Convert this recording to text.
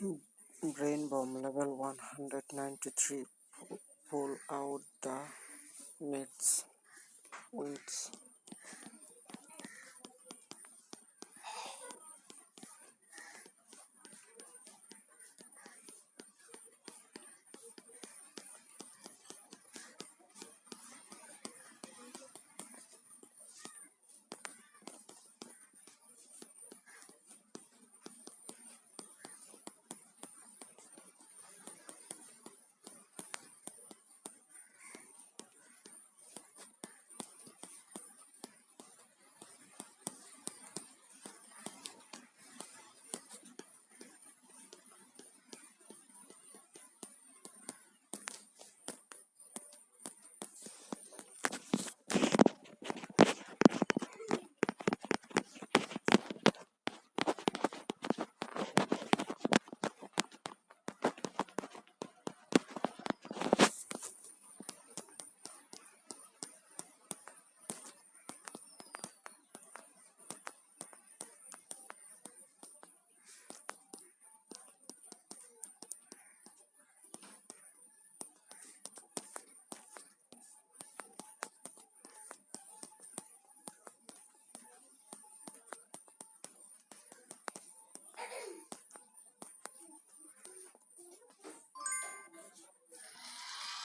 Brain bomb level one hundred ninety three. Pull out the nets, Wits.